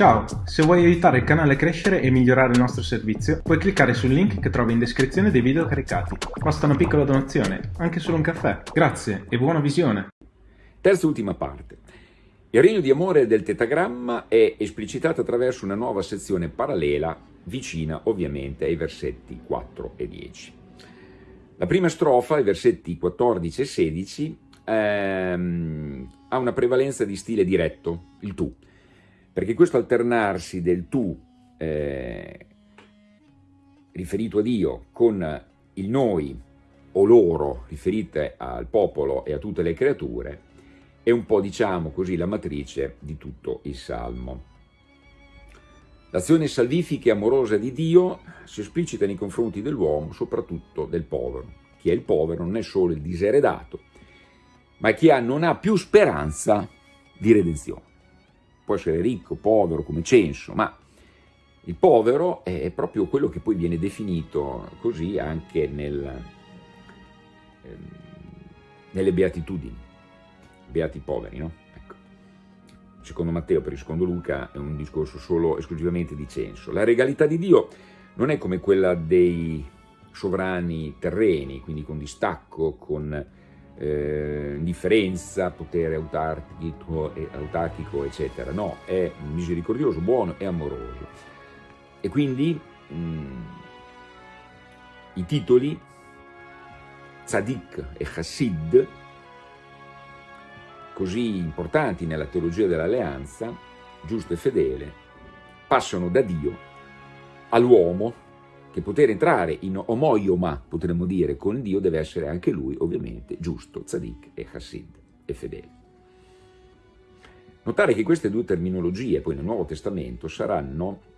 Ciao, se vuoi aiutare il canale a crescere e migliorare il nostro servizio, puoi cliccare sul link che trovi in descrizione dei video caricati. Basta una piccola donazione, anche solo un caffè. Grazie e buona visione! Terza e ultima parte. Il regno di amore del tetagramma è esplicitato attraverso una nuova sezione parallela, vicina ovviamente ai versetti 4 e 10. La prima strofa, i versetti 14 e 16, ehm, ha una prevalenza di stile diretto, il tu perché questo alternarsi del tu eh, riferito a Dio con il noi o loro riferite al popolo e a tutte le creature è un po' diciamo così la matrice di tutto il Salmo. L'azione salvifica e amorosa di Dio si esplicita nei confronti dell'uomo, soprattutto del povero. Chi è il povero non è solo il diseredato, ma chi ha, non ha più speranza di redenzione può essere ricco, povero, come censo, ma il povero è proprio quello che poi viene definito così anche nel, ehm, nelle beatitudini, beati poveri, no? Ecco. Secondo Matteo, per il secondo Luca, è un discorso solo esclusivamente di censo. La regalità di Dio non è come quella dei sovrani terreni, quindi con distacco, con eh, indifferenza, potere autarchico, autarchico, eccetera. No, è misericordioso, buono e amoroso. E quindi mh, mm, i titoli Tzadik e Chassid, così importanti nella teologia dell'alleanza, giusto e fedele, passano da Dio all'uomo che poter entrare in omoioma, potremmo dire, con Dio deve essere anche lui, ovviamente, giusto, tzadik e chassid, e fedele. Notare che queste due terminologie, poi nel Nuovo Testamento, saranno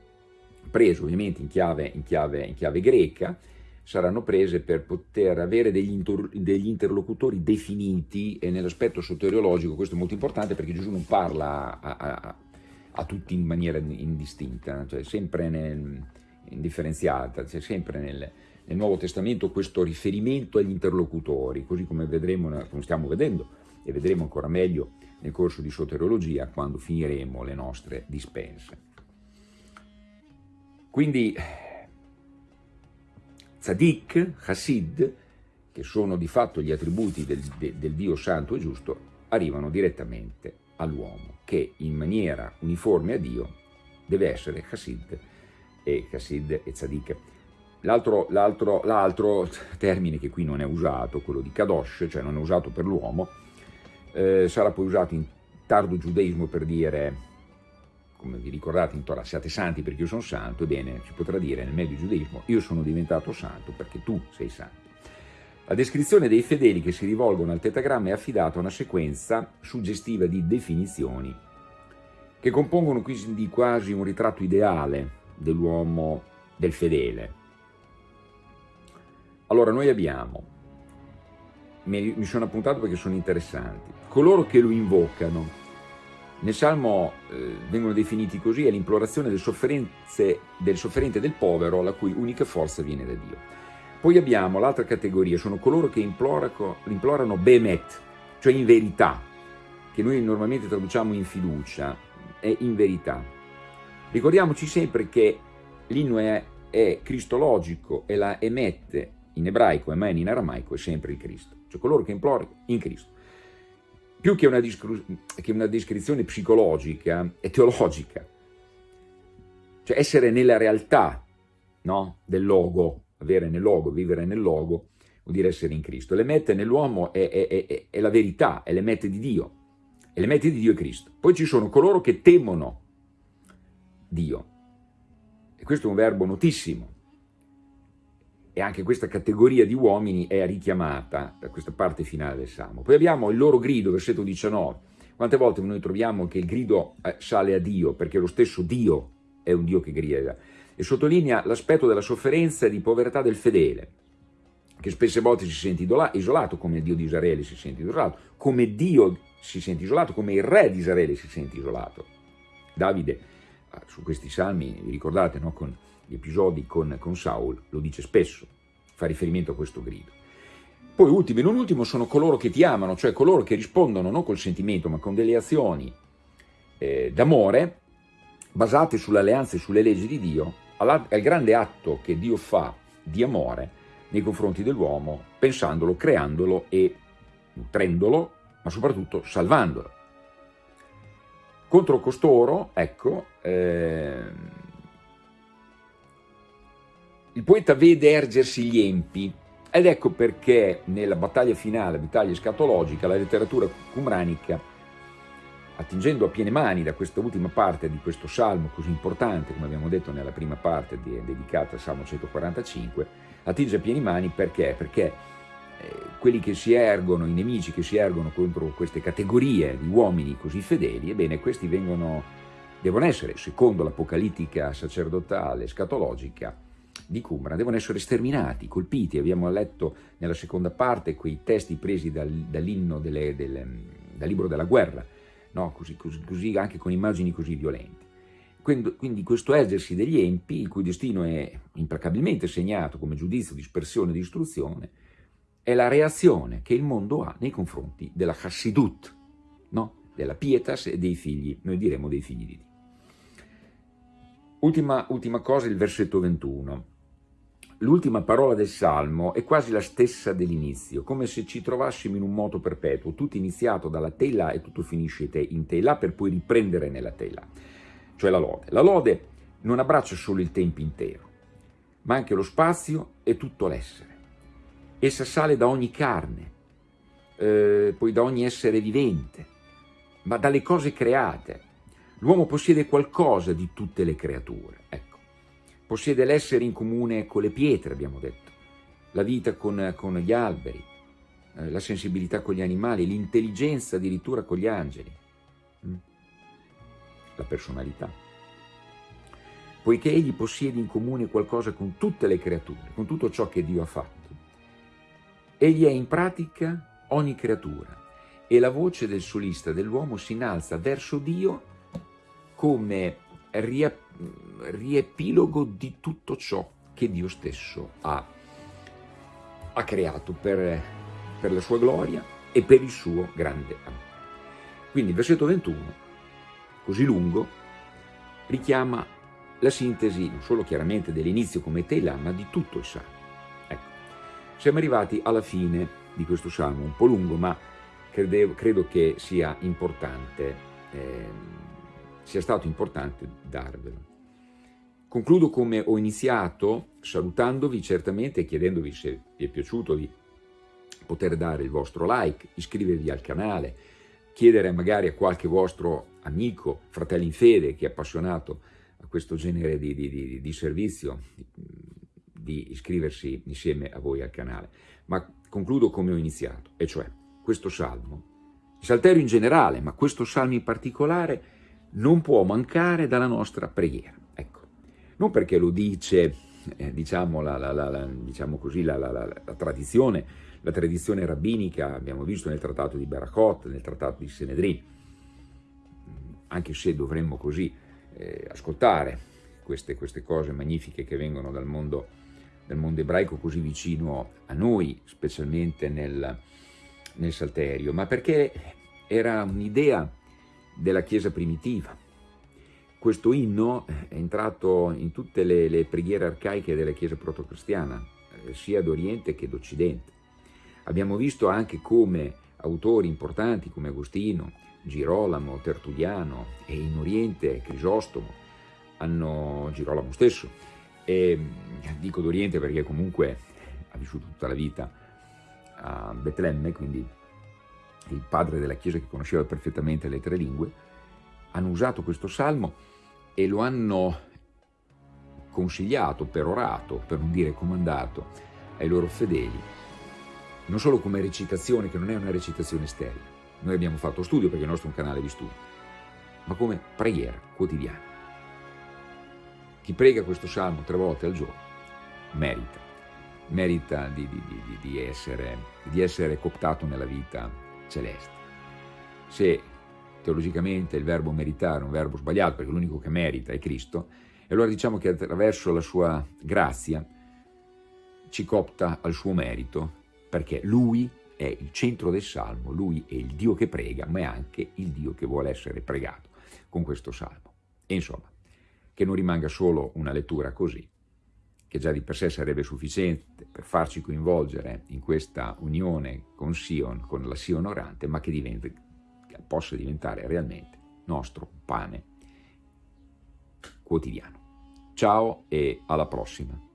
prese ovviamente in chiave, in chiave, in chiave greca, saranno prese per poter avere degli, degli interlocutori definiti e nell'aspetto soteriologico questo è molto importante perché Gesù non parla a, a, a tutti in maniera indistinta, cioè sempre nel, indifferenziata, c'è sempre nel, nel, Nuovo Testamento questo riferimento agli interlocutori, così come, vedremo, come stiamo vedendo e vedremo ancora meglio nel corso di soteriologia quando finiremo le nostre dispense. Quindi Tzadik, Hasid, che sono di fatto gli attributi del, del, Dio santo e giusto, arrivano direttamente all'uomo, che in maniera uniforme a Dio deve essere Hasid, e Chassid e Tzadik. L'altro termine che qui non è usato, quello di Kadosh, cioè non è usato per l'uomo, eh, sarà poi usato in tardo giudaismo per dire, come vi ricordate in Torah, siate santi perché io sono santo, ebbene si potrà dire nel medio giudaismo, io sono diventato santo perché tu sei santo. La descrizione dei fedeli che si rivolgono al tetagramma è affidata a una sequenza suggestiva di definizioni che compongono quindi quasi un ritratto ideale dell'uomo, del fedele. Allora noi abbiamo, mi sono appuntato perché sono interessanti, coloro che lo invocano, nel Salmo eh, vengono definiti così, è l'implorazione del, del sofferente del povero, la cui unica forza viene da Dio. Poi abbiamo l'altra categoria, sono coloro che implorano, implorano Bemet, cioè in verità, che noi normalmente traduciamo in fiducia, è in verità. Ricordiamoci sempre che l'inno è, cristologico e la emette in ebraico, e emen in aramaico, è sempre il Cristo, cioè coloro che implorano in Cristo. Più che una, che una descrizione psicologica, è teologica, cioè essere nella realtà no? del logo, avere nel logo, vivere nel logo, vuol dire essere in Cristo. L'emette nell'uomo è, è, è, è, la verità, è l'emette di Dio, e l'emette di Dio è Cristo. Poi ci sono coloro che temono Dio. E questo è un verbo notissimo. E anche questa categoria di uomini è richiamata da questa parte finale del Salmo. Poi abbiamo il loro grido, versetto 19. Quante volte noi troviamo che il grido eh, sale a Dio, perché lo stesso Dio è un Dio che grida, e sottolinea l'aspetto della sofferenza e di povertà del fedele, che spesse volte si sente isolato, come il Dio di Israele si sente isolato, come Dio si sente isolato, come il re di Israele si sente isolato. Davide su questi salmi, vi ricordate, no? con gli episodi con, con Saul, lo dice spesso, fa riferimento a questo grido. Poi ultimo e non ultimo sono coloro che ti amano, cioè coloro che rispondono non col sentimento ma con delle azioni eh, d'amore basate sull'alleanza e sulle leggi di Dio, al grande atto che Dio fa di amore nei confronti dell'uomo, pensandolo, creandolo e nutrendolo, ma soprattutto salvandolo. Contro costoro, ecco, eh, il poeta vede ergersi gli empi, ed ecco perché nella battaglia finale, battaglia scatologica, la letteratura cumranica, attingendo a piene mani da questa ultima parte di questo salmo così importante, come abbiamo detto nella prima parte dedicata al salmo 145, attinge a piene mani perché? Perché quelli che si ergono, i nemici che si ergono contro queste categorie di uomini così fedeli, ebbene questi vengono, devono essere, secondo l'apocalittica sacerdotale scatologica, di Qumran devono essere sterminati, colpiti. Abbiamo letto nella seconda parte quei testi presi dal, dall'inno del, dal libro della guerra, no? così, così, così, anche con immagini così violenti. Quindi, quindi questo ergersi degli empi, il cui destino è implacabilmente segnato come giudizio, dispersione e distruzione, è la reazione che il mondo ha nei confronti della Hassidut, no? della pietas e dei figli, noi diremo dei figli di Dio. Ultima, ultima cosa, il versetto 21. L'ultima parola del Salmo è quasi la stessa dell'inizio, come se ci trovassimo in un moto perpetuo, tutto iniziato dalla Tela e tutto finisce in Tela per poi riprendere nella Tela, cioè la lode. La lode non abbraccia solo il tempo intero, ma anche lo spazio e tutto l'essere. Essa sale da ogni carne, eh, poi da ogni essere vivente, ma dalle cose create. L'uomo possiede qualcosa di tutte le creature, ecco possiede l'essere in comune con le pietre, abbiamo detto, la vita con, con gli alberi, eh, la sensibilità con gli animali, l'intelligenza addirittura con gli angeli, mm? la personalità. Poiché egli possiede in comune qualcosa con tutte le creature, con tutto ciò che Dio ha fatto, egli è in pratica ogni creatura e la voce del solista dell'uomo si innalza verso Dio come riepilogo di tutto ciò che Dio stesso ha, ha creato per, per la sua gloria e per il suo grande amore. Quindi il versetto 21, così lungo, richiama la sintesi non solo chiaramente dell'inizio come tela, ma di tutto il Salmo. Siamo arrivati alla fine di questo Salmo, un po' lungo, ma credevo, credo che sia importante eh, sia stato importante darvelo. Concludo come ho iniziato, salutandovi certamente e chiedendovi se vi è piaciuto di poter dare il vostro like, iscrivervi al canale, chiedere magari a qualche vostro amico, fratello in fede che è appassionato a questo genere di, di, di, di servizio, di iscriversi insieme a voi al canale. Ma concludo come ho iniziato, e cioè questo salmo, il salterio in generale, ma questo salmo in particolare, non può mancare dalla nostra preghiera. Ecco, non perché lo dice, eh, diciamo, la, la, la, diciamo così, la, tradizione, la tradizione rabbinica, abbiamo visto nel trattato di Barakot, nel trattato di Senedrin, anche se dovremmo così eh, ascoltare queste, queste, cose magnifiche che vengono dal mondo, dal mondo ebraico così vicino a noi, specialmente nel, nel Salterio, ma perché era un'idea della Chiesa primitiva. Questo inno è entrato in tutte le, le preghiere arcaiche della Chiesa protocristiana, eh, sia d'Oriente che d'Occidente. Abbiamo visto anche come autori importanti come Agostino, Girolamo, Tertulliano e in Oriente Crisostomo, hanno, Girolamo stesso, e dico d'Oriente perché comunque ha vissuto tutta la vita a Betlemme, quindi il padre della Chiesa che conosceva perfettamente le tre lingue, hanno usato questo salmo e lo hanno consigliato, perorato, per non dire comandato, ai loro fedeli, non solo come recitazione, che non è una recitazione sterile, noi abbiamo fatto studio perché il nostro è un canale di studio, ma come preghiera quotidiana. Chi prega questo salmo tre volte al giorno merita, merita di, di, di, di essere, essere cooptato nella vita celeste. Se teologicamente il verbo meritare è un verbo sbagliato, perché l'unico che merita è Cristo, e allora diciamo che attraverso la sua grazia ci copta al suo merito, perché Lui è il centro del Salmo, Lui è il Dio che prega, ma è anche il Dio che vuole essere pregato con questo Salmo. E insomma, che non rimanga solo una lettura così, che già di per sé sarebbe sufficiente per farci coinvolgere in questa unione con Sion, con la Sion orante, ma che, diventi, che possa diventare realmente nostro pane quotidiano. Ciao e alla prossima.